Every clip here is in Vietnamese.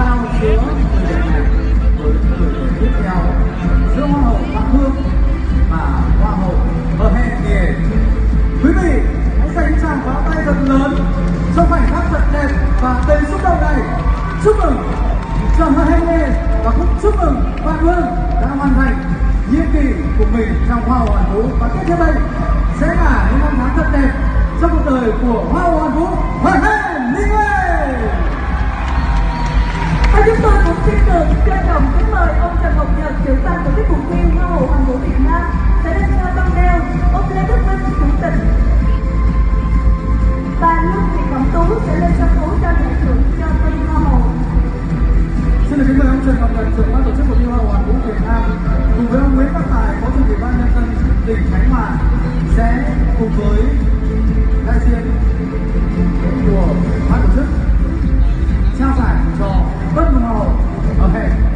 giao giữa người đẹp này với người đẹp tiếp theo giữa hoa hậu Phạm Hương và hoa hậu Bohemian. Quý vị hãy dành tràng pháo tay thật lớn cho khoảnh khắc thật đẹp và đầy xúc động này. Chúc mừng cho Bohemian và cũng chúc mừng Phạm Hương đã hoàn thành nhiệm kỳ của mình trong hoa hậu hoàn vũ và tiếp theo đây sẽ là những năm tháng thật đẹp trong cuộc đời của hoa hậu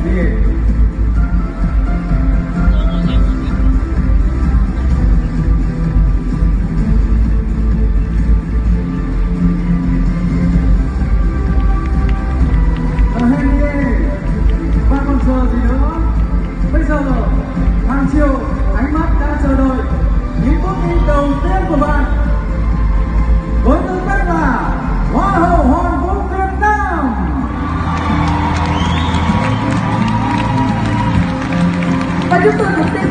谢谢啊嘿耶 one more time 加油挥手 than one two ¿Qué es lo que